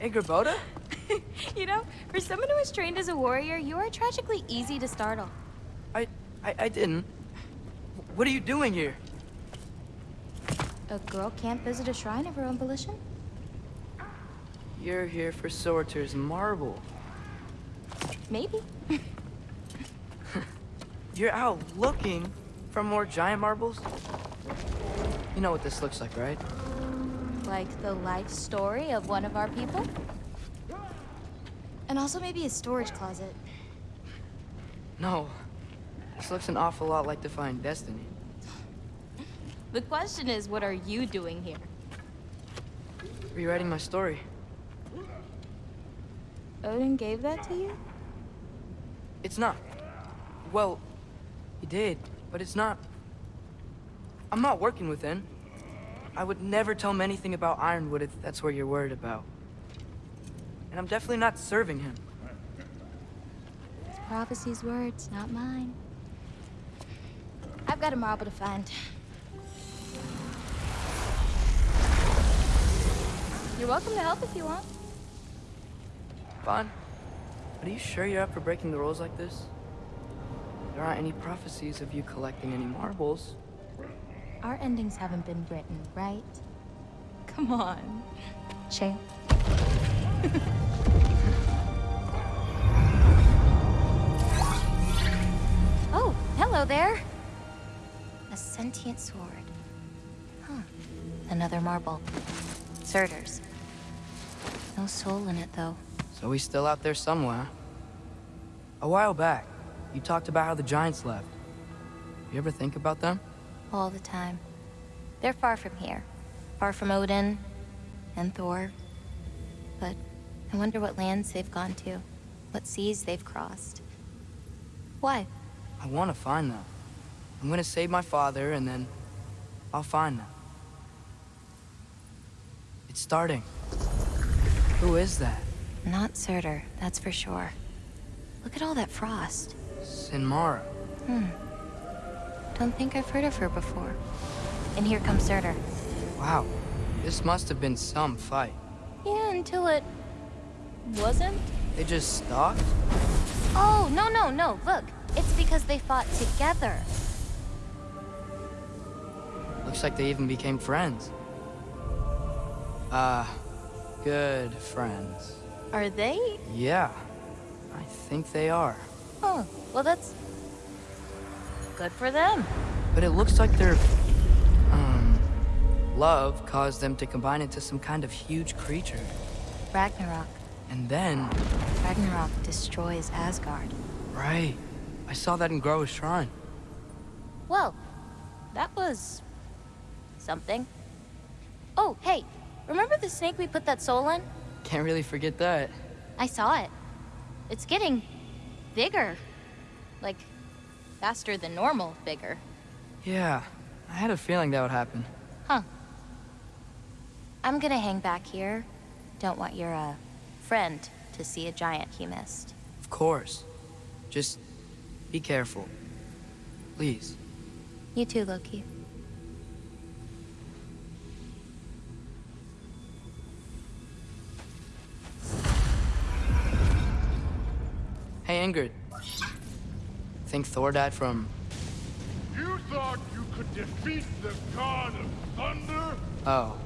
Angrboda? you know, for someone who was trained as a warrior, you are tragically easy to startle. I, I, I didn't. What are you doing here? A girl can't visit a shrine of her own volition? You're here for Surtur's marble. Maybe. You're out looking for more giant marbles? You know what this looks like, right? Like the life story of one of our people? And also maybe a storage closet. No. This looks an awful lot like Defying Destiny. The question is, what are you doing here? Rewriting my story. Odin gave that to you? It's not. Well, he did, but it's not. I'm not working with him. I would never tell him anything about Ironwood if that's what you're worried about. And I'm definitely not serving him. It's prophecy's words, not mine. I've got a marble to find. You're welcome to help if you want. But are you sure you're up for breaking the rules like this? There aren't any prophecies of you collecting any marbles. Our endings haven't been written, right? Come on. Shane. oh, hello there. A sentient sword. Huh. Another marble. Surtur's. No soul in it, though. So he's still out there somewhere. A while back, you talked about how the Giants left. You ever think about them? All the time. They're far from here. Far from Odin and Thor. But I wonder what lands they've gone to. What seas they've crossed. Why? I want to find them. I'm gonna save my father, and then I'll find them. It's starting. Who is that? Not Surtur, that's for sure. Look at all that frost. Sinmara. Hmm. Don't think I've heard of her before. And here comes Surtur. Wow. This must have been some fight. Yeah, until it... wasn't? They just stopped? Oh, no, no, no, look. It's because they fought together. Looks like they even became friends. Ah, uh, good friends. Are they? Yeah, I think they are. Oh, well that's... good for them. But it looks like their... um... love caused them to combine into some kind of huge creature. Ragnarok. And then... Ragnarok destroys Asgard. Right. I saw that in Groa's shrine. Well, that was... something. Oh, hey, remember the snake we put that soul in? Can't really forget that. I saw it. It's getting bigger. Like, faster than normal bigger. Yeah, I had a feeling that would happen. Huh. I'm gonna hang back here. Don't want your, uh, friend to see a giant he missed. Of course. Just be careful. Please. You too, Loki. Hey, Ingrid. Think Thor died from... You thought you could defeat the god of thunder? Oh.